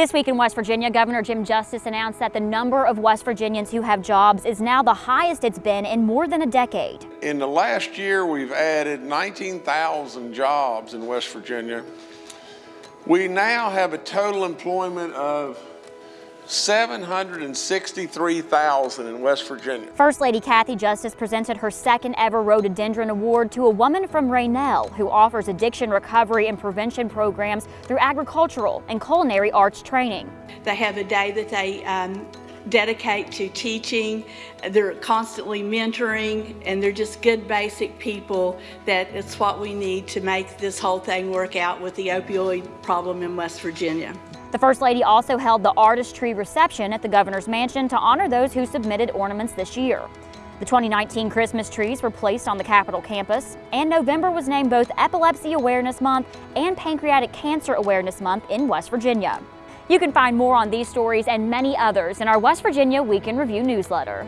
This week in West Virginia, Governor Jim Justice announced that the number of West Virginians who have jobs is now the highest it's been in more than a decade. In the last year, we've added 19,000 jobs in West Virginia. We now have a total employment of 763,000 in West Virginia. First Lady Kathy Justice presented her second ever Rhododendron Award to a woman from Rainelle who offers addiction recovery and prevention programs through agricultural and culinary arts training. They have a day that they um, dedicate to teaching. They're constantly mentoring and they're just good basic people that it's what we need to make this whole thing work out with the opioid problem in West Virginia. The First Lady also held the artistry reception at the Governor's Mansion to honor those who submitted ornaments this year. The 2019 Christmas trees were placed on the Capitol campus, and November was named both Epilepsy Awareness Month and Pancreatic Cancer Awareness Month in West Virginia. You can find more on these stories and many others in our West Virginia Week in Review newsletter.